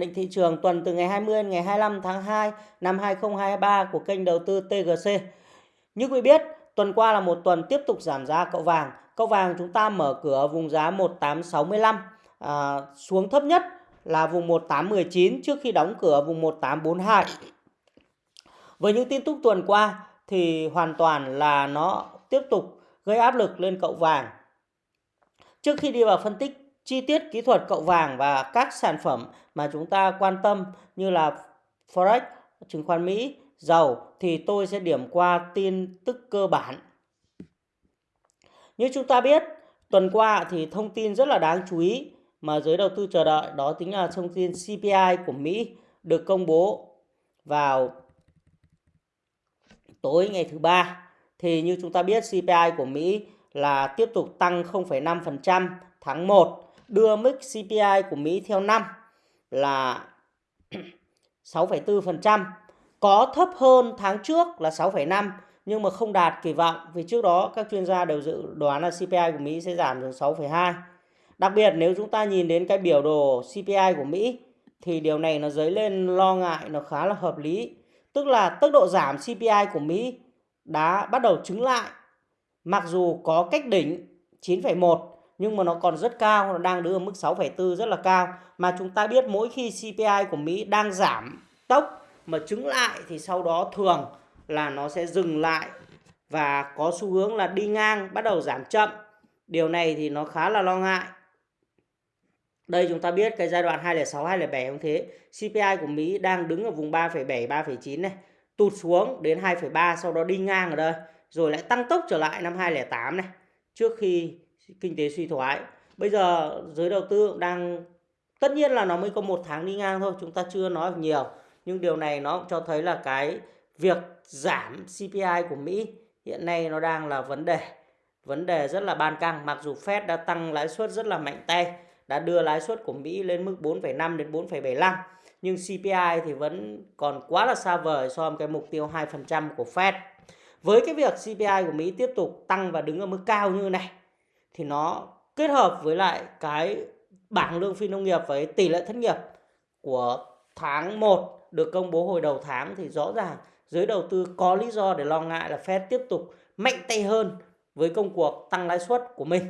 Định thị trường tuần từ ngày 20 đến ngày 25 tháng 2 năm 2023 của kênh đầu tư TGC. Như quý biết, tuần qua là một tuần tiếp tục giảm giá cậu vàng. Cậu vàng chúng ta mở cửa vùng giá 1865 à, xuống thấp nhất là vùng 1819 trước khi đóng cửa vùng 1842. Với những tin tức tuần qua thì hoàn toàn là nó tiếp tục gây áp lực lên cậu vàng. Trước khi đi vào phân tích chi tiết kỹ thuật cậu vàng và các sản phẩm mà chúng ta quan tâm như là Forex, chứng khoán Mỹ, dầu thì tôi sẽ điểm qua tin tức cơ bản. Như chúng ta biết, tuần qua thì thông tin rất là đáng chú ý mà giới đầu tư chờ đợi đó chính là thông tin CPI của Mỹ được công bố vào tối ngày thứ ba. Thì như chúng ta biết CPI của Mỹ là tiếp tục tăng 0,5% tháng 1 đưa mức CPI của Mỹ theo năm là 6,4%, có thấp hơn tháng trước là 6,5 nhưng mà không đạt kỳ vọng vì trước đó các chuyên gia đều dự đoán là CPI của Mỹ sẽ giảm xuống 6,2. Đặc biệt nếu chúng ta nhìn đến cái biểu đồ CPI của Mỹ thì điều này nó dấy lên lo ngại nó khá là hợp lý. Tức là tốc độ giảm CPI của Mỹ đã bắt đầu chứng lại. Mặc dù có cách đỉnh 9,1 nhưng mà nó còn rất cao, nó đang đứng ở mức 6,4 rất là cao. Mà chúng ta biết mỗi khi CPI của Mỹ đang giảm tốc mà chứng lại thì sau đó thường là nó sẽ dừng lại và có xu hướng là đi ngang bắt đầu giảm chậm. Điều này thì nó khá là lo ngại. Đây chúng ta biết cái giai đoạn 206 207 cũng thế. CPI của Mỹ đang đứng ở vùng 3,7 3,9 này, tụt xuống đến 2,3 sau đó đi ngang ở đây, rồi lại tăng tốc trở lại năm 2008 này, trước khi kinh tế suy thoái. Bây giờ giới đầu tư đang tất nhiên là nó mới có một tháng đi ngang thôi, chúng ta chưa nói nhiều, nhưng điều này nó cũng cho thấy là cái việc giảm CPI của Mỹ hiện nay nó đang là vấn đề vấn đề rất là ban căng mặc dù Fed đã tăng lãi suất rất là mạnh tay đã đưa lãi suất của Mỹ lên mức 4,5 đến 4,75 nhưng CPI thì vẫn còn quá là xa vời so với cái mục tiêu 2% của Fed. Với cái việc CPI của Mỹ tiếp tục tăng và đứng ở mức cao như này thì nó kết hợp với lại cái bảng lương phi nông nghiệp với tỷ lệ thất nghiệp của tháng 1 được công bố hồi đầu tháng thì rõ ràng giới đầu tư có lý do để lo ngại là Fed tiếp tục mạnh tay hơn với công cuộc tăng lãi suất của mình.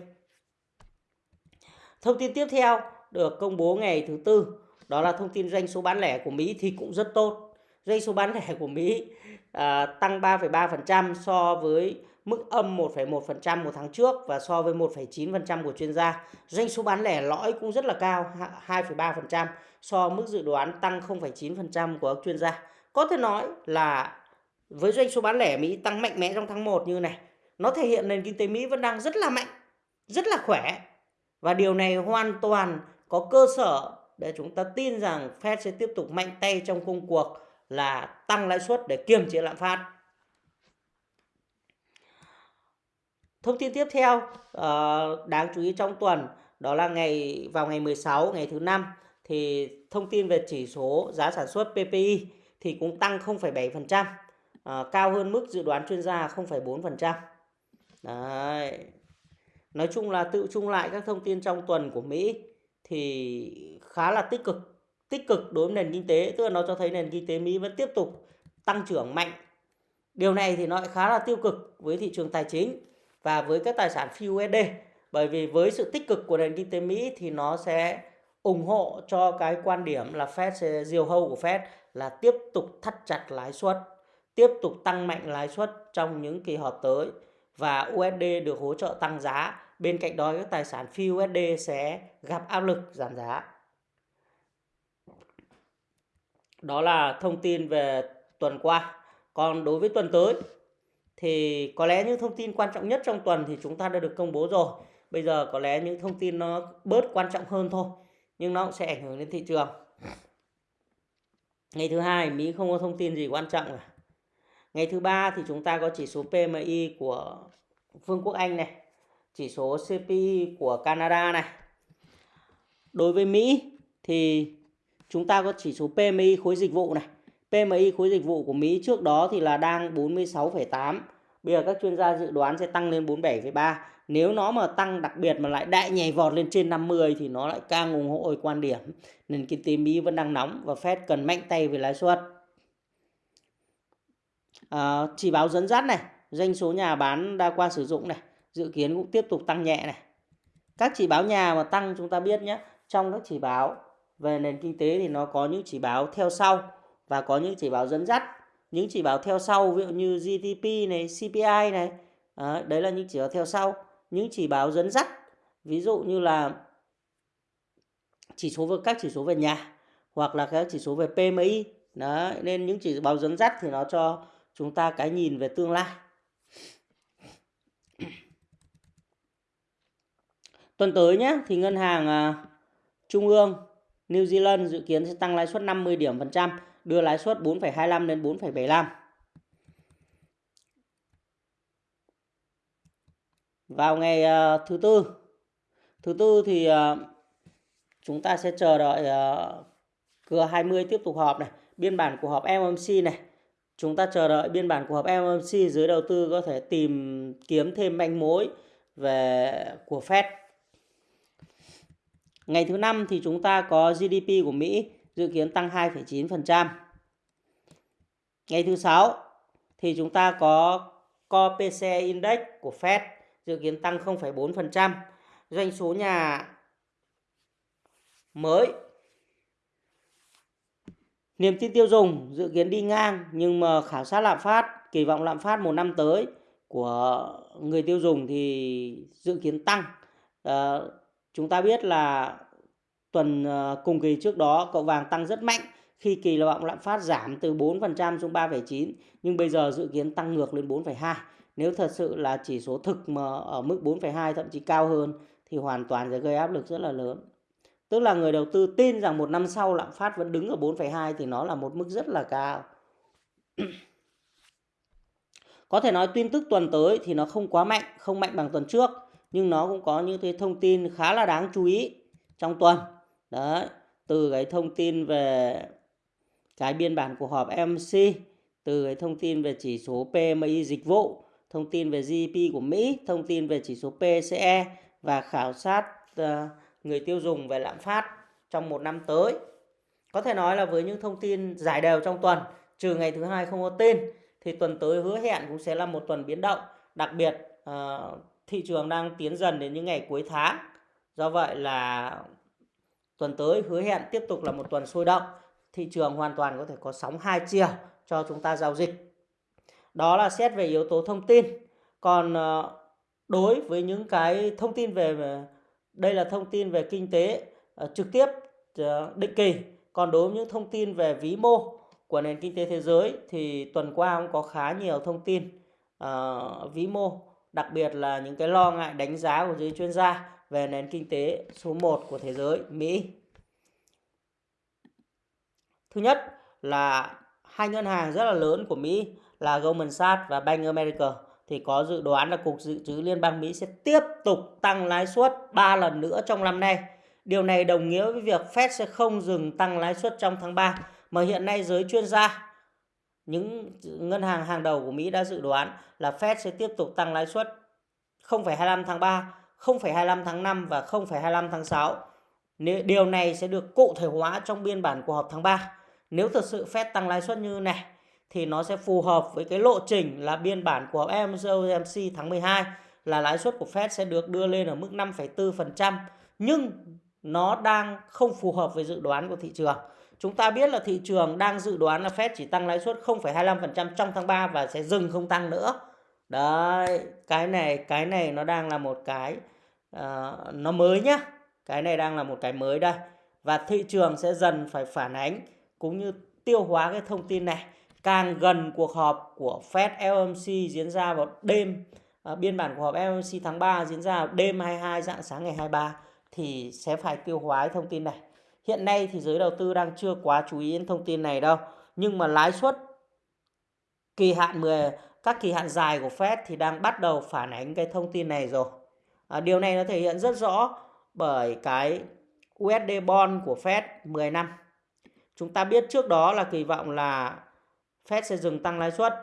Thông tin tiếp theo được công bố ngày thứ tư đó là thông tin doanh số bán lẻ của Mỹ thì cũng rất tốt. Doanh số bán lẻ của Mỹ à, tăng 3,3% so với mức âm 1,1% một tháng trước và so với 1,9% của chuyên gia. Doanh số bán lẻ lõi cũng rất là cao, 2,3% so mức dự đoán tăng 0,9% của các chuyên gia. Có thể nói là với doanh số bán lẻ Mỹ tăng mạnh mẽ trong tháng 1 như này, nó thể hiện nền kinh tế Mỹ vẫn đang rất là mạnh, rất là khỏe. Và điều này hoàn toàn có cơ sở để chúng ta tin rằng Fed sẽ tiếp tục mạnh tay trong công cuộc là tăng lãi suất để kiềm chế lạm phát. Thông tin tiếp theo uh, đáng chú ý trong tuần đó là ngày vào ngày 16 ngày thứ năm thì thông tin về chỉ số giá sản xuất PPI thì cũng tăng 0,7%, uh, ờ, cao hơn mức dự đoán chuyên gia 0,4%. Đấy. Nói chung là tự chung lại các thông tin trong tuần của Mỹ thì khá là tích cực, tích cực đối với nền kinh tế, tức là nó cho thấy nền kinh tế Mỹ vẫn tiếp tục tăng trưởng mạnh. Điều này thì nó lại khá là tiêu cực với thị trường tài chính và với các tài sản phi USD bởi vì với sự tích cực của nền kinh tế Mỹ thì nó sẽ ủng hộ cho cái quan điểm là Fed sẽ diều hâu của Fed là tiếp tục thắt chặt lãi suất, tiếp tục tăng mạnh lãi suất trong những kỳ họp tới và USD được hỗ trợ tăng giá. Bên cạnh đó các tài sản phi USD sẽ gặp áp lực giảm giá. Đó là thông tin về tuần qua. Còn đối với tuần tới thì có lẽ những thông tin quan trọng nhất trong tuần thì chúng ta đã được công bố rồi. Bây giờ có lẽ những thông tin nó bớt quan trọng hơn thôi, nhưng nó cũng sẽ ảnh hưởng đến thị trường. Ngày thứ hai Mỹ không có thông tin gì quan trọng cả. Ngày thứ ba thì chúng ta có chỉ số PMI của Vương quốc Anh này, chỉ số CPI của Canada này. Đối với Mỹ thì chúng ta có chỉ số PMI khối dịch vụ này. PMI khối dịch vụ của Mỹ trước đó thì là đang 46,8 Bây giờ các chuyên gia dự đoán sẽ tăng lên 47,3 nếu nó mà tăng đặc biệt mà lại đại nhảy vọt lên trên 50 thì nó lại càng ủng hộ quan điểm nền kinh tế Mỹ vẫn đang nóng và Fed cần mạnh tay về lãi suất. À, chỉ báo dẫn dắt này, doanh số nhà bán đa qua sử dụng này, dự kiến cũng tiếp tục tăng nhẹ này. Các chỉ báo nhà mà tăng chúng ta biết nhé, trong các chỉ báo về nền kinh tế thì nó có những chỉ báo theo sau và có những chỉ báo dẫn dắt. Những chỉ báo theo sau ví dụ như GDP này, CPI này, à, đấy là những chỉ báo theo sau. Những chỉ báo dẫn dắt ví dụ như là chỉ số về các chỉ số về nhà hoặc là các chỉ số về PMI. Đấy, nên những chỉ báo dẫn dắt thì nó cho chúng ta cái nhìn về tương lai. Tuần tới nhé thì ngân hàng uh, trung ương New Zealand dự kiến sẽ tăng lãi suất 50 điểm phần trăm, đưa lãi suất 4,25 đến 4,75. Vào ngày uh, thứ tư, thứ tư thì uh, chúng ta sẽ chờ đợi ờ, uh, G20 tiếp tục họp này, biên bản của họp MMC này. Chúng ta chờ đợi biên bản của họp MMC dưới đầu tư có thể tìm kiếm thêm manh mối về của Fed Ngày thứ năm thì chúng ta có GDP của Mỹ dự kiến tăng 2,9%. Ngày thứ sáu thì chúng ta có Core PCE Index của Fed dự kiến tăng 0,4%. Doanh số nhà mới Niềm tin tiêu dùng dự kiến đi ngang nhưng mà khảo sát lạm phát, kỳ vọng lạm phát một năm tới của người tiêu dùng thì dự kiến tăng. À, Chúng ta biết là tuần ờ, cùng kỳ trước đó cậu vàng tăng rất mạnh khi kỳ vọng lạm phát giảm từ 4% xuống 3,9 nhưng bây giờ dự kiến tăng ngược lên 4,2. Nếu thật sự là chỉ số thực mà ở mức 4,2 thậm chí cao hơn thì hoàn toàn sẽ gây áp lực rất là lớn. Tức là người đầu tư tin rằng một năm sau lạm phát vẫn đứng ở 4,2 thì nó là một mức rất là cao. Có thể nói tin tức tuần tới thì nó không quá mạnh, không mạnh bằng tuần trước nhưng nó cũng có những cái thông tin khá là đáng chú ý trong tuần đấy, từ cái thông tin về cái biên bản cuộc họp MC từ cái thông tin về chỉ số PMI dịch vụ, thông tin về GDP của Mỹ, thông tin về chỉ số PCE và khảo sát ờ, người tiêu dùng về lạm phát trong một năm tới có thể nói là với những thông tin giải đều trong tuần, trừ ngày thứ hai không có tin, thì tuần tới hứa hẹn cũng sẽ là một tuần biến động đặc biệt ờ, thị trường đang tiến dần đến những ngày cuối tháng. Do vậy là tuần tới hứa hẹn tiếp tục là một tuần sôi động. Thị trường hoàn toàn có thể có sóng hai chiều cho chúng ta giao dịch. Đó là xét về yếu tố thông tin. Còn ờ, đối với những cái thông tin về đây là thông tin về kinh tế ờ, trực tiếp ờ, định kỳ. Còn đối với những thông tin về vĩ mô của nền kinh tế thế giới thì tuần qua cũng có khá nhiều thông tin uh, vĩ mô đặc biệt là những cái lo ngại đánh giá của giới chuyên gia về nền kinh tế số 1 của thế giới Mỹ. Thứ nhất là hai ngân hàng rất là lớn của Mỹ là Goldman Sachs và Bank America thì có dự đoán là Cục Dự trữ Liên bang Mỹ sẽ tiếp tục tăng lãi suất 3 lần nữa trong năm nay. Điều này đồng nghĩa với việc Fed sẽ không dừng tăng lãi suất trong tháng 3 mà hiện nay giới chuyên gia những ngân hàng hàng đầu của Mỹ đã dự đoán là Fed sẽ tiếp tục tăng lãi suất 0,25 tháng 3, 0,25 tháng 5 và 0,25 tháng 6. Điều này sẽ được cụ thể hóa trong biên bản cuộc họp tháng 3. Nếu thực sự Fed tăng lãi suất như này thì nó sẽ phù hợp với cái lộ trình là biên bản của FOMC tháng 12 là lãi suất của Fed sẽ được đưa lên ở mức 5,4% nhưng nó đang không phù hợp với dự đoán của thị trường. Chúng ta biết là thị trường đang dự đoán là Fed chỉ tăng lãi suất 0,25% trong tháng 3 và sẽ dừng không tăng nữa. Đấy, cái này cái này nó đang là một cái uh, nó mới nhá. Cái này đang là một cái mới đây. Và thị trường sẽ dần phải phản ánh cũng như tiêu hóa cái thông tin này. Càng gần cuộc họp của Fed FOMC diễn ra vào đêm uh, biên bản cuộc họp FOMC tháng 3 diễn ra vào đêm 22 dạng sáng ngày 23 thì sẽ phải tiêu hóa cái thông tin này. Hiện nay thì giới đầu tư đang chưa quá chú ý đến thông tin này đâu. Nhưng mà lãi suất kỳ hạn 10 các kỳ hạn dài của Fed thì đang bắt đầu phản ánh cái thông tin này rồi. À, điều này nó thể hiện rất rõ bởi cái USD bond của Fed 10 năm. Chúng ta biết trước đó là kỳ vọng là Fed sẽ dừng tăng lãi suất.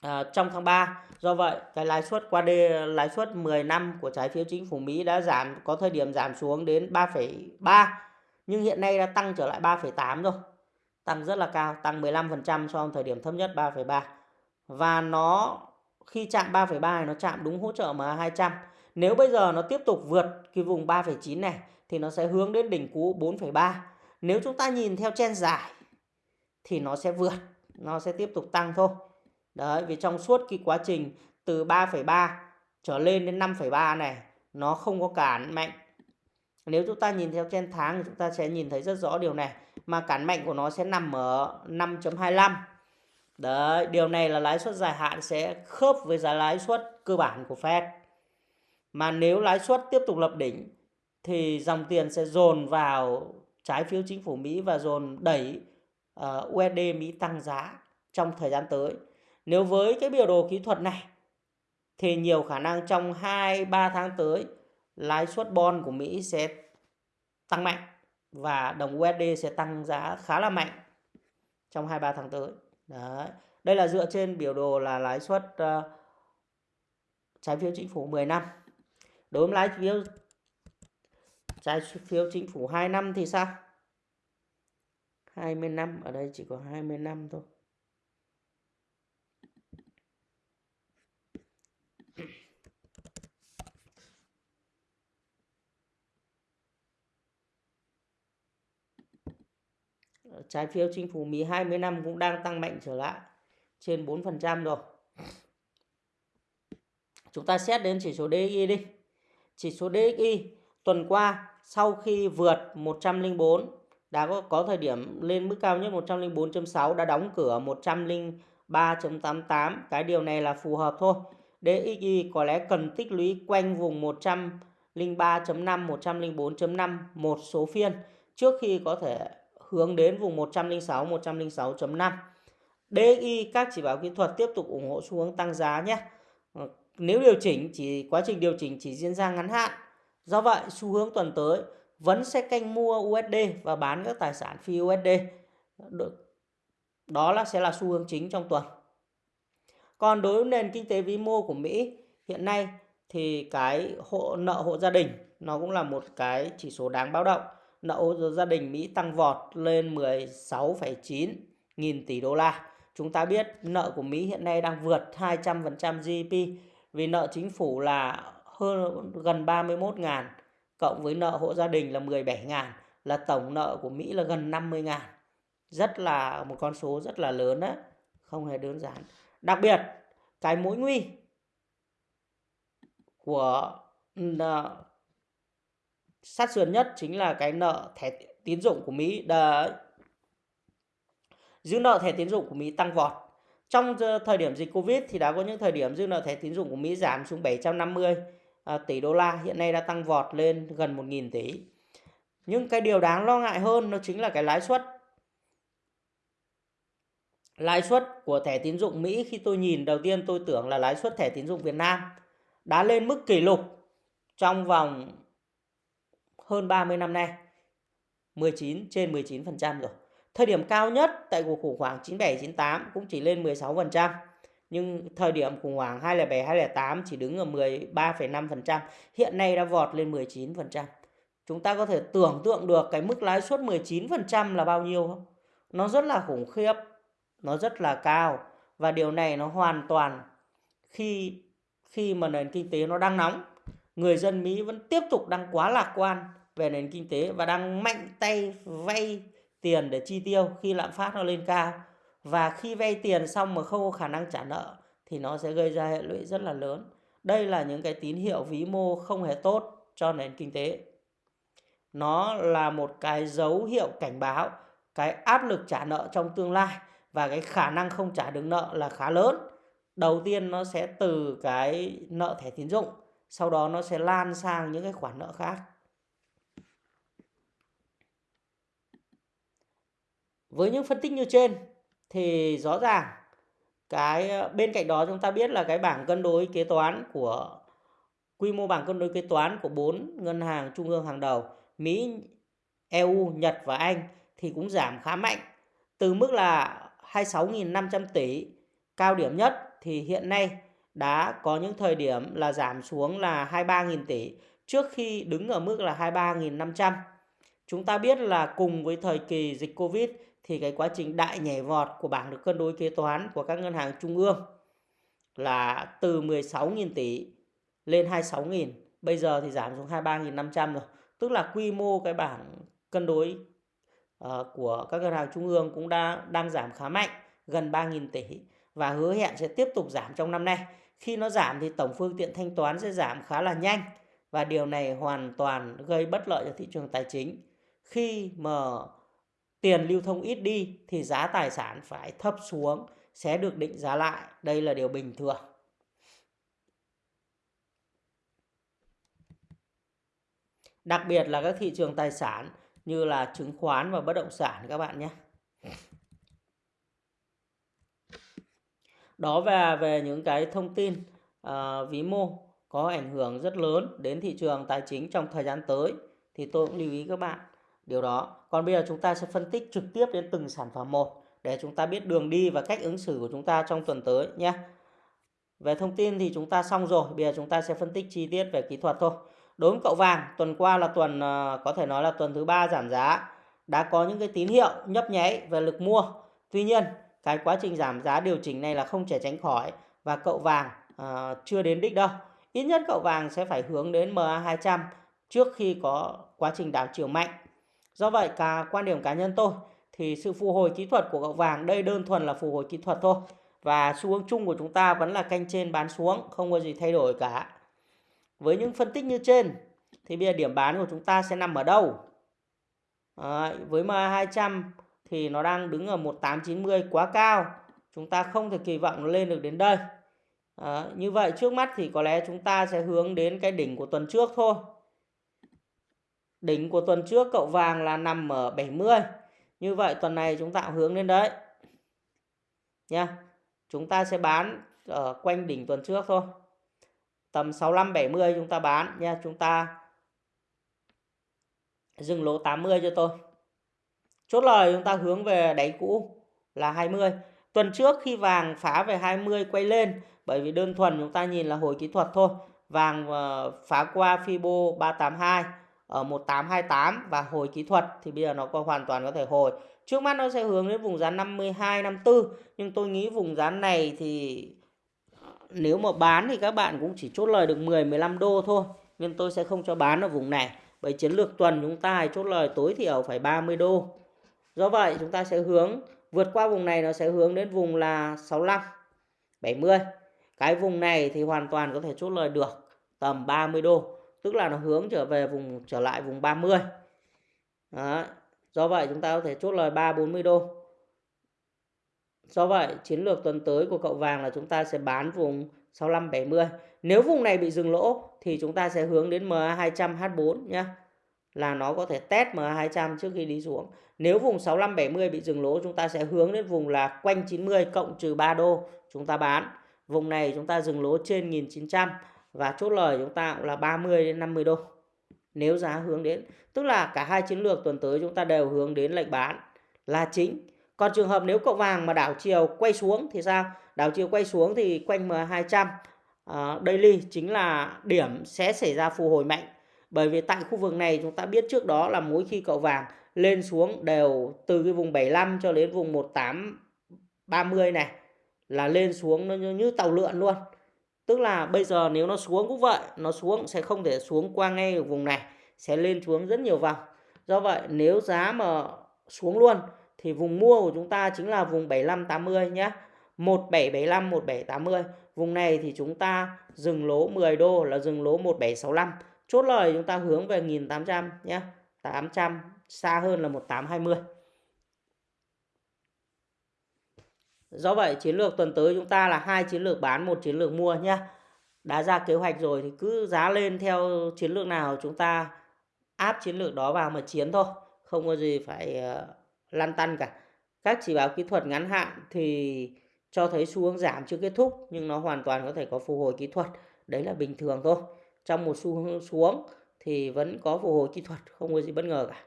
à, trong tháng 3. Do vậy, cái lãi suất qua đê lãi suất 10 năm của trái phiếu chính phủ Mỹ đã giảm có thời điểm giảm xuống đến 3,3 nhưng hiện nay đã tăng trở lại 3,8 rồi. Tăng rất là cao, tăng 15% so với thời điểm thấp nhất 3,3. Và nó khi chạm 3,3 nó chạm đúng hỗ trợ MA200. Nếu bây giờ nó tiếp tục vượt cái vùng 3,9 này thì nó sẽ hướng đến đỉnh cũ 4,3. Nếu chúng ta nhìn theo chen dài thì nó sẽ vượt, nó sẽ tiếp tục tăng thôi. Đấy, vì trong suốt cái quá trình từ 3,3 trở lên đến 5,3 này nó không có cản mạnh. Nếu chúng ta nhìn theo trên tháng thì chúng ta sẽ nhìn thấy rất rõ điều này. Mà cản mạnh của nó sẽ nằm ở 5.25. Đấy, điều này là lãi suất dài hạn sẽ khớp với giá lãi suất cơ bản của Fed. Mà nếu lãi suất tiếp tục lập đỉnh thì dòng tiền sẽ dồn vào trái phiếu chính phủ Mỹ và dồn đẩy ờ, uh, USD Mỹ tăng giá trong thời gian tới. Nếu với cái biểu đồ kỹ thuật này thì nhiều khả năng trong 2-3 tháng tới lãi suất bond của Mỹ sẽ tăng mạnh và đồng USD sẽ tăng giá khá là mạnh trong 2-3 tháng tới. Đấy. Đây là dựa trên biểu đồ là lãi suất uh, trái phiếu chính phủ 10 năm. Đối với lãi phiếu trái phiếu chính phủ 2 năm thì sao? 20 năm, ở đây chỉ có 20 năm thôi. trái phiếu chính phủ Mỹ 20 năm cũng đang tăng mạnh trở lại trên 4% rồi. Chúng ta xét đến chỉ số DI đi. Chỉ số DXY tuần qua sau khi vượt 104 đã có, có thời điểm lên mức cao nhất 104.6 đã đóng cửa 103.88. Cái điều này là phù hợp thôi. DXY có lẽ cần tích lũy quanh vùng 103.5, 104.5 một số phiên trước khi có thể hướng đến vùng 106, 106.5. DXY các chỉ báo kỹ thuật tiếp tục ủng hộ xu hướng tăng giá nhé. Nếu điều chỉnh chỉ quá trình điều chỉnh chỉ diễn ra ngắn hạn. Do vậy, xu hướng tuần tới vẫn sẽ canh mua USD và bán các tài sản phi USD. Đó là sẽ là xu hướng chính trong tuần. Còn đối với nền kinh tế vĩ mô của Mỹ hiện nay thì cái hộ nợ hộ gia đình nó cũng là một cái chỉ số đáng báo động nợ gia đình Mỹ tăng vọt lên 16,9 nghìn tỷ đô la. Chúng ta biết nợ của Mỹ hiện nay đang vượt 200% GDP vì nợ chính phủ là hơn gần 31 ngàn cộng với nợ hộ gia đình là 17 ngàn là tổng nợ của Mỹ là gần 50 ngàn. Rất là một con số rất là lớn đấy, không hề đơn giản. Đặc biệt cái mối nguy của sát sườn nhất chính là cái nợ thẻ tín dụng của Mỹ đấy. Dư nợ thẻ tín dụng của Mỹ tăng vọt. Trong thời điểm dịch Covid thì đã có những thời điểm dư nợ thẻ tín dụng của Mỹ giảm xuống 750 à, tỷ đô la, hiện nay đã tăng vọt lên gần 1.000 tỷ. Nhưng cái điều đáng lo ngại hơn nó chính là cái lãi suất. Lãi suất của thẻ tín dụng Mỹ khi tôi nhìn đầu tiên tôi tưởng là lãi suất thẻ tín dụng Việt Nam đã lên mức kỷ lục trong vòng hơn 30 năm nay 19 trên 19% rồi. Thời điểm cao nhất tại cuộc khủng hoảng 97 98 cũng chỉ lên 16%, nhưng thời điểm khủng hoảng 2007 2008 chỉ đứng ở 13,5%, hiện nay đã vọt lên 19%. Chúng ta có thể tưởng tượng được cái mức lãi suất 19% là bao nhiêu không? Nó rất là khủng khiếp, nó rất là cao và điều này nó hoàn toàn khi khi mà nền kinh tế nó đang nóng người dân Mỹ vẫn tiếp tục đang quá lạc quan về nền kinh tế và đang mạnh tay vay tiền để chi tiêu khi lạm phát nó lên cao và khi vay tiền xong mà không có khả năng trả nợ thì nó sẽ gây ra hệ lụy rất là lớn. Đây là những cái tín hiệu vĩ mô không hề tốt cho nền kinh tế. Nó là một cái dấu hiệu cảnh báo cái áp lực trả nợ trong tương lai và cái khả năng không trả được nợ là khá lớn. Đầu tiên nó sẽ từ cái nợ thẻ tín dụng, sau đó nó sẽ lan sang những cái khoản nợ khác với những phân tích như trên thì rõ ràng cái ờ, bên cạnh đó chúng ta biết là cái bảng cân đối kế toán của quy mô bảng cân đối kế toán của bốn ngân hàng trung ương hàng đầu Mỹ, EU, Nhật và Anh thì cũng giảm khá mạnh từ mức là 26.500 tỷ cao điểm nhất thì hiện nay đã có những thời điểm là giảm xuống là 23.000 tỷ trước khi đứng ở mức là 23.500. Chúng ta biết là cùng với thời kỳ dịch Covid thì cái quá trình đại nhảy vọt của bảng được cân đối kế toán của các ngân hàng trung ương là từ 16.000 tỷ lên 26.000. Bây giờ thì giảm xuống 23.500 rồi. Tức là quy mô cái bảng cân đối uh, của các ngân hàng trung ương cũng đã đang giảm khá mạnh, gần 3.000 tỷ và hứa hẹn sẽ tiếp tục giảm trong năm nay. Khi nó giảm thì tổng phương tiện thanh toán sẽ giảm khá là nhanh và điều này hoàn toàn gây bất lợi cho thị trường tài chính. Khi mà tiền lưu thông ít đi thì giá tài sản phải thấp xuống sẽ được định giá lại. Đây là điều bình thường. Đặc biệt là các thị trường tài sản như là chứng khoán và bất động sản các bạn nhé. Đó về về những cái thông tin ờ, uh, ví mô có ảnh hưởng rất lớn đến thị trường tài chính trong thời gian tới thì tôi cũng lưu ý các bạn điều đó. Còn bây giờ chúng ta sẽ phân tích trực tiếp đến từng sản phẩm một để chúng ta biết đường đi và cách ứng xử của chúng ta trong tuần tới nhé. Về thông tin thì chúng ta xong rồi, bây giờ chúng ta sẽ phân tích chi tiết về kỹ thuật thôi. Đối với cậu vàng, tuần qua là tuần ờ, có thể nói là tuần thứ ba giảm giá, đã có những cái tín hiệu nhấp nháy về lực mua. Tuy nhiên, cái quá trình giảm giá điều chỉnh này là không thể tránh khỏi và cậu vàng uh, chưa đến đích đâu. Ít nhất cậu vàng sẽ phải hướng đến MA200 trước khi có quá trình đảo chiều mạnh. Do vậy, cả quan điểm cá nhân tôi thì sự phục hồi kỹ thuật của gạo vàng đây đơn thuần là phục hồi kỹ thuật thôi. Và xu hướng chung của chúng ta vẫn là canh trên bán xuống, không có gì thay đổi cả. Với những phân tích như trên thì bây giờ điểm bán của chúng ta sẽ nằm ở đâu? À, với MA200 thì nó đang đứng ở 1890 quá cao. Chúng ta không thể kỳ vọng nó lên được đến đây. À, như vậy trước mắt thì có lẽ chúng ta sẽ hướng đến cái đỉnh của tuần trước thôi. Đỉnh của tuần trước cậu vàng là nằm ở 70. Như vậy tuần này chúng ta hướng lên đấy. Nha. Chúng ta sẽ bán ở quanh đỉnh tuần trước thôi. Tầm 65 70 chúng ta bán nha. Chúng ta dừng lỗ 80 cho tôi. Chốt lời chúng ta hướng về đáy cũ là 20. Tuần trước khi vàng phá về 20 quay lên, bởi vì đơn thuần chúng ta nhìn là hồi kỹ thuật thôi. Vàng ờ, phá qua Fibo 382 ở 1828 và hồi kỹ thuật thì bây giờ nó có hoàn toàn có thể hồi. Trước mắt nó sẽ hướng đến vùng giá 52 54 nhưng tôi nghĩ vùng giá này thì nếu mà bán thì các bạn cũng chỉ chốt lời được 10 15 đô thôi nên tôi sẽ không cho bán ở vùng này. Bởi chiến lược tuần chúng ta chốt lời tối thiểu phải 30 đô. Do vậy, chúng ta sẽ hướng, vượt qua vùng này nó sẽ hướng đến vùng là 65 70. Cái vùng này thì hoàn toàn có thể chốt lời được tầm 30 đô tức là nó hướng trở về vùng, trở lại vùng 30 Đó. do vậy chúng ta có thể chốt lời 340 đô. Do vậy chiến lược tuần tới của cậu vàng là chúng ta sẽ bán vùng 65 70 nếu vùng này bị dừng lỗ thì chúng ta sẽ hướng đến MA 200 H4 nhé là nó có thể test MA 200 trước khi đi xuống. Nếu vùng 65 70 bị dừng lỗ, chúng ta sẽ hướng đến vùng là quanh 90 cộng trừ 3 đô chúng ta bán. Vùng này chúng ta dừng lỗ trên 1900 và chốt lời chúng ta cũng là 30 đến 50 đô. Nếu giá hướng đến tức là cả hai chiến lược tuần tới chúng ta đều hướng đến lệnh bán là chính. Còn trường hợp nếu cậu vàng mà đảo chiều quay xuống thì sao? Đảo chiều quay xuống thì quanh M200 uh, ờ, daily chính là điểm sẽ xảy ra phục hồi mạnh. Bởi vì tại khu vực này chúng ta biết trước đó là mỗi khi cậu vàng lên xuống đều từ cái vùng 75 cho đến vùng 1830 này là lên xuống nó như, như tàu lượn luôn. Tức là bây giờ nếu nó xuống cũng vậy, nó xuống sẽ không thể xuống qua ngay ở vùng này, sẽ lên xuống rất nhiều vòng. Do vậy nếu giá mà xuống luôn thì vùng mua của chúng ta chính là vùng 75 80 nhé. 1775 1780. Vùng này thì chúng ta dừng lỗ 10 đô là dừng lỗ 1765. Chốt lời chúng ta hướng về 1800 nhé. 800 xa hơn là 1820. Do vậy chiến lược tuần tới chúng ta là hai chiến lược bán, một chiến lược mua nhé. Đã ra kế hoạch rồi thì cứ giá lên theo chiến lược nào chúng ta áp chiến lược đó vào mà chiến thôi. Không có gì phải uh, lăn tăn cả. Các chỉ báo kỹ thuật ngắn hạn thì cho thấy xu hướng giảm chưa kết thúc nhưng nó hoàn toàn có thể có phục hồi kỹ thuật. Đấy là bình thường thôi. Trong một xu hướng xuống thì vẫn có phục hồi kỹ thuật, không có gì bất ngờ cả.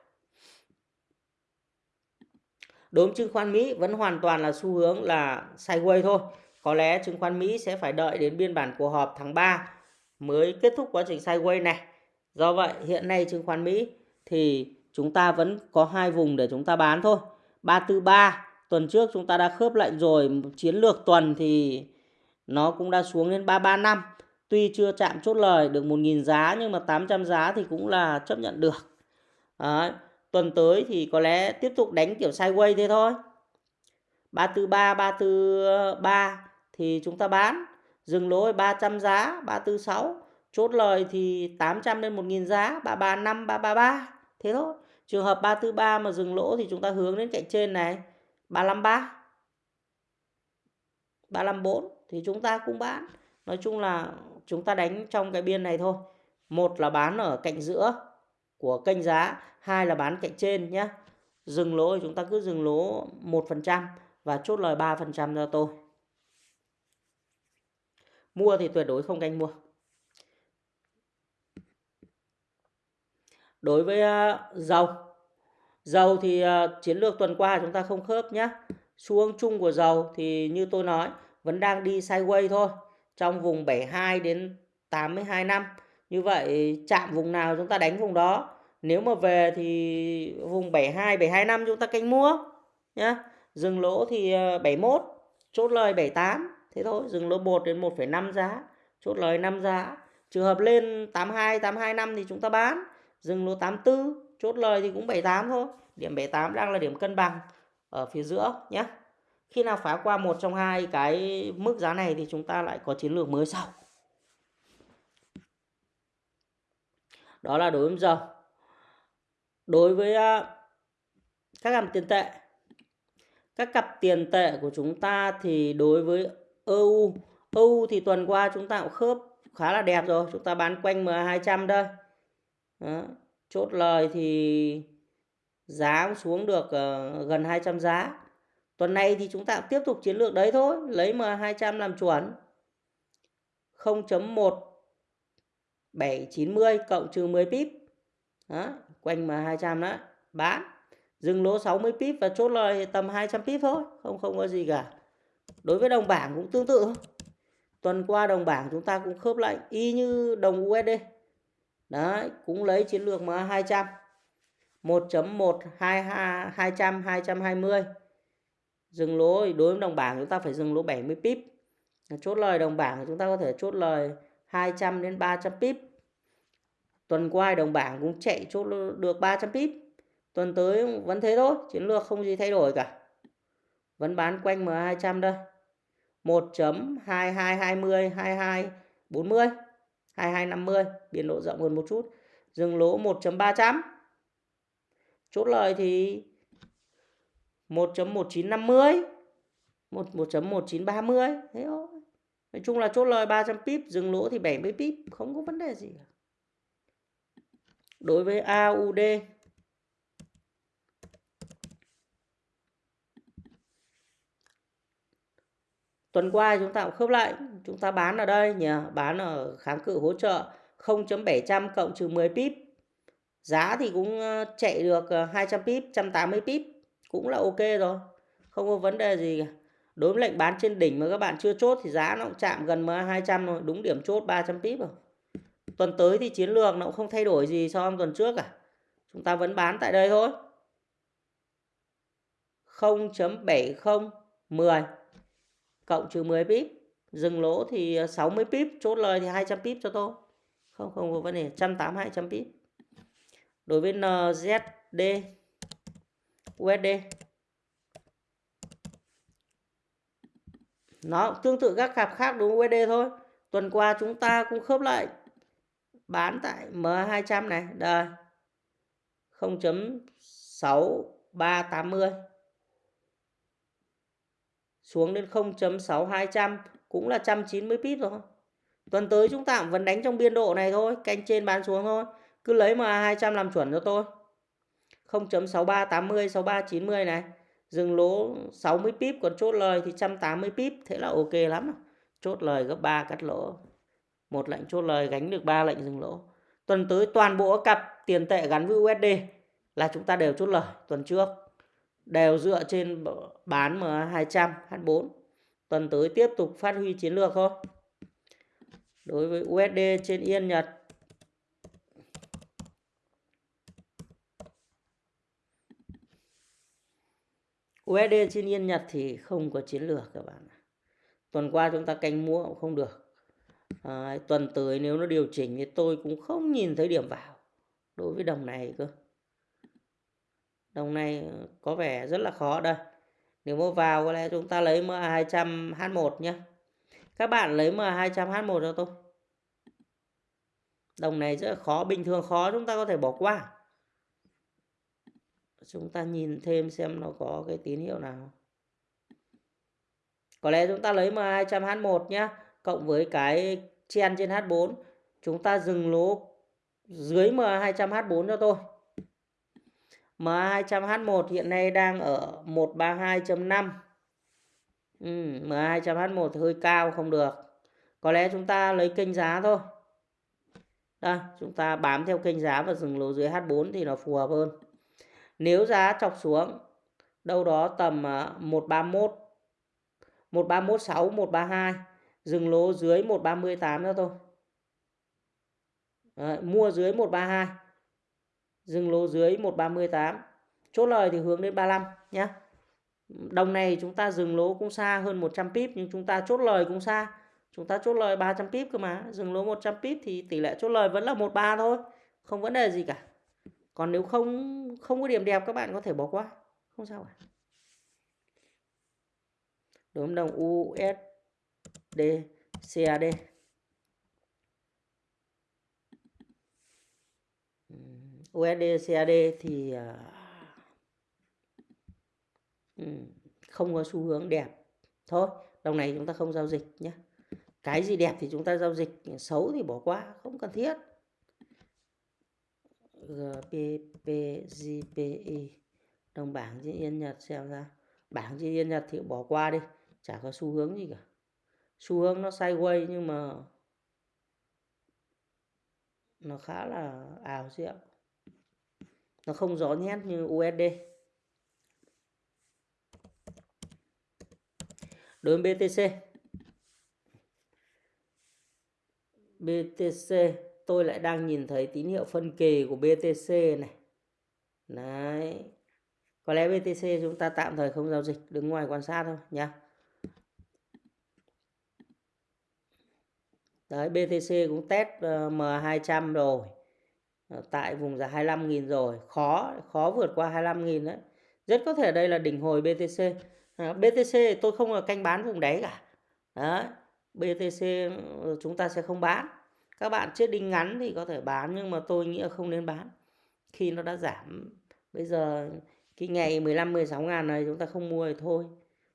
Đối với chứng khoán Mỹ vẫn hoàn toàn là xu hướng là sideways thôi. có lẽ chứng khoán Mỹ sẽ phải đợi đến biên bản cuộc họp tháng 3 mới kết thúc quá trình sideways này. Do vậy hiện nay chứng khoán Mỹ thì chúng ta vẫn có hai vùng để chúng ta bán thôi. 343 tuần trước chúng ta đã khớp lệnh rồi, chiến lược tuần thì nó cũng đã xuống đến 335. Tuy chưa chạm chốt lời được 1.000 giá nhưng mà 800 giá thì cũng là chấp nhận được. Đấy. Tuần tới thì có lẽ tiếp tục đánh kiểu sideways thế thôi. 343, 343 thì chúng ta bán. Dừng lỗ 300 giá, 346. Chốt lời thì 800 lên 1.000 giá, 335, 333. Thế thôi. Trường hợp 343 mà dừng lỗ thì chúng ta hướng đến cạnh trên này. 353. 354 thì chúng ta cũng bán. Nói chung là chúng ta đánh trong cái biên này thôi. Một là bán ở cạnh giữa của kênh giá, hai là bán cạnh trên nhé. Dừng lỗ chúng ta cứ dừng lỗ 1% và chốt lời 3% cho tôi. Mua thì tuyệt đối không canh mua. Đối với ờ, dầu, dầu thì ờ, chiến lược tuần qua chúng ta không khớp nhé. Xu hướng chung của dầu thì như tôi nói vẫn đang đi sideways thôi. Trong vùng 72 đến 82 năm. Như vậy chạm vùng nào chúng ta đánh vùng đó. Nếu mà về thì vùng 72, 72 năm chúng ta canh mua nhé. Dừng lỗ thì ờ, 71, chốt lời 78. Thế thôi, dừng lỗ 1 đến 1,5 giá, chốt lời 5 giá. Trường hợp lên 82, 82 năm thì chúng ta bán. Dừng lỗ 84, chốt lời thì cũng 78 thôi. Điểm 78 đang là điểm cân bằng ở phía giữa nhé. Khi nào phá qua một trong hai cái mức giá này thì chúng ta lại có chiến lược mới sau. Đó là đối với dầu. Đối với các cặp tiền tệ. Các cặp tiền tệ của chúng ta thì đối với EU, EU thì tuần qua chúng ta cũng khớp khá là đẹp rồi, chúng ta bán quanh MA200 đây. Đó. Chốt lời thì giá cũng xuống được ờ, gần 200 giá. Tuần này thì chúng ta cũng tiếp tục chiến lược đấy thôi, lấy MA200 làm chuẩn. 0.1 790 cộng trừ 10 pip. Đó, quanh mà 200 đó, bán. Dừng lỗ 60 pip và chốt lời tầm 200 pip thôi, không không có gì cả. Đối với đồng bảng cũng tương tự Tuần qua đồng bảng chúng ta cũng khớp lệnh y như đồng USD. Đấy, cũng lấy chiến lược mà 200 1.1 200 220. Dừng lỗ đối với đồng bảng chúng ta phải dừng lỗ 70 pip. Chốt lời đồng bảng chúng ta có thể chốt lời 200 đến 300 pip. Tuần qua đồng bảng cũng chạy chốt được 300 pip. Tuần tới vẫn thế thôi, chiến lược không gì thay đổi cả. Vẫn bán quanh M200 đây. 1.2220 2240 2250 biên độ rộng hơn một chút. Dừng lỗ 1.300. Chốt lời thì 1.1950 1.1930 thế thôi. Nói chung là chốt lời 300 pip, dừng lỗ thì 70 pip, không có vấn đề gì cả. Đối với AUD Tuần qua chúng ta cũng khớp lại, chúng ta bán ở đây nhỉ, bán ở kháng cự hỗ trợ 0.700 cộng trừ 10 pip. Giá thì cũng ờ, chạy được 200 pip, 180 pip, cũng là ok rồi. Không có vấn đề gì cả. Đối với lệnh bán trên đỉnh mà các bạn chưa chốt thì giá nó cũng chạm gần MA200 rồi, đúng điểm chốt 300 pip rồi. Tuần tới thì chiến lược nó cũng không thay đổi gì so với tuần trước cả. Chúng ta vẫn bán tại đây thôi. 0.7010 cộng trừ 10 pip. Dừng lỗ thì 60 pip, chốt lời thì 200 pip cho tôi. Không không có vấn đề. 180 200 pip. Đối với NZD USD nó tương tự các cặp khác, đúng USD thôi. Tuần qua chúng ta cũng khớp lại bán tại M200 này đây 0.6380 xuống đến 0.6200 cũng là 190 pip rồi. Tuần tới chúng ta cũng vẫn đánh trong biên độ này thôi, canh trên bán xuống thôi. Cứ lấy mà 200 làm chuẩn cho tôi. 0.6380 6390 này. Dừng lỗ 60 pip còn chốt lời thì 180 pip, thế là ok lắm. Chốt lời gấp 3 cắt lỗ. Một lệnh chốt lời gánh được 3 lệnh dừng lỗ. Tuần tới toàn bộ cặp tiền tệ gắn với USD là chúng ta đều chốt lời tuần trước đều dựa trên bán M200 H4 tuần tới tiếp tục phát huy chiến lược thôi. Đối với USD trên Yên Nhật USD trên Yên Nhật thì không có chiến lược các bạn. Tuần qua chúng ta canh mua cũng không được. À, tuần tới nếu nó điều chỉnh thì tôi cũng không nhìn thấy điểm vào đối với đồng này cơ. Đồng này ờ, có vẻ rất là khó đây. Nếu mà vào có lẽ chúng ta lấy MA200 H1 nhé. Các bạn lấy MA200 H1 cho tôi. Đồng này rất là khó, bình thường khó chúng ta có thể bỏ qua. Chúng ta nhìn thêm xem nó có cái tín hiệu nào. Có lẽ chúng ta lấy MA200 H1 nhé. Cộng với cái chen trên H4. Chúng ta dừng lỗ dưới MA200 H4 cho tôi. MA200H1 hiện nay đang ở 132.5 ừ, MA200H1 hơi cao không được có lẽ chúng ta lấy kênh giá thôi đây chúng ta bám theo kênh giá và dừng lỗ dưới H4 thì nó phù hợp hơn nếu giá chọc xuống đâu đó tầm 131 1316 132 dừng lỗ dưới 138 nữa thôi. Đấy, mua dưới 132 dừng lỗ dưới 138 chốt lời thì hướng đến 35 nhé đồng này chúng ta dừng lỗ cũng xa hơn 100 pip nhưng chúng ta chốt lời cũng xa. Chúng ta chốt lời 300 pip cơ mà. Dừng lỗ 100 pip thì tỷ lệ chốt lời vẫn là 13 thôi. Không vấn đề gì cả. Còn nếu không không có điểm đẹp các bạn có thể bỏ qua. Không sao cả. Đúng đồng USD D CAD ừ, USD CAD thì à, ừ, không có xu hướng đẹp. Thôi, đồng này chúng ta không giao dịch nhé. Cái gì đẹp thì chúng ta giao dịch, xấu thì bỏ qua, không cần thiết. GPPGPI đồng bảng trên yên nhật xem ra. Bảng trên yên nhật thì bỏ qua đi, chả có xu hướng gì cả xu hướng nó sideways nhưng mà nó khá là ảo diệu nó không rõ nét như USD đối với BTC BTC tôi lại đang nhìn thấy tín hiệu phân kỳ của BTC này. Đấy. Có lẽ BTC chúng ta tạm thời không giao dịch, đứng ngoài quan sát thôi nhá. Đấy BTC cũng test ờ, M200 rồi. Ờ, tại vùng giá 25.000 rồi. Khó khó vượt qua 25.000 đấy. Rất có thể đây là đỉnh hồi BTC à, ờ, BTC tôi không là canh bán vùng đáy cả. Đấy BTC ừ, chúng ta sẽ không bán. Các bạn chết đinh ngắn thì có thể bán nhưng mà tôi nghĩ là không nên bán. Khi nó đã giảm bây giờ cái ngày 15 16 ngàn này chúng ta không mua thì thôi.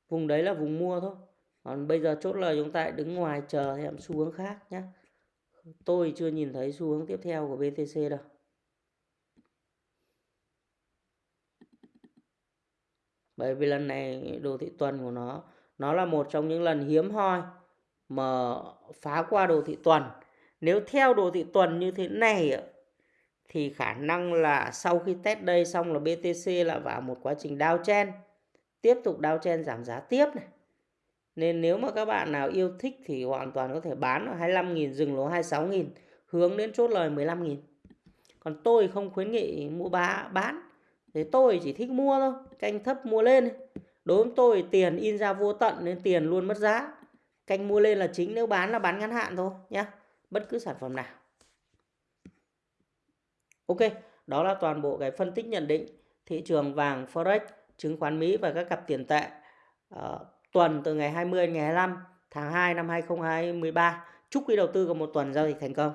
Vùng đấy là vùng mua thôi còn bây giờ chốt lời chúng ta đứng ngoài chờ thêm xu hướng khác nhé tôi chưa nhìn thấy xu hướng tiếp theo của BTC đâu. Bởi vì lần này đồ thị tuần của nó nó là một trong những lần hiếm hoi mà phá qua đồ thị tuần. Nếu theo đồ thị tuần như thế này thì khả năng là sau khi test đây xong là BTC lại vào một quá trình downtrend. Tiếp tục downtrend giảm giá tiếp này nên nếu mà các bạn nào yêu thích thì hoàn toàn có thể bán ở 25.000 dừng lỗ 26.000 hướng đến chốt lời 15.000. Còn tôi không khuyến nghị mua bá bán. Thì tôi chỉ thích mua thôi, canh thấp mua lên. Đối với tôi tiền in ra vô tận nên tiền luôn mất giá. Canh mua lên là chính nếu bán là bán ngắn hạn thôi nhé. Bất cứ sản phẩm nào. Ok, đó là toàn bộ cái phân tích nhận định thị trường vàng Forex, chứng khoán Mỹ và các cặp tiền tệ. Uh, tuần từ ngày 20 đến ngày 25 tháng 2 năm 2023. Chúc quý đầu tư có một tuần giao dịch thành công.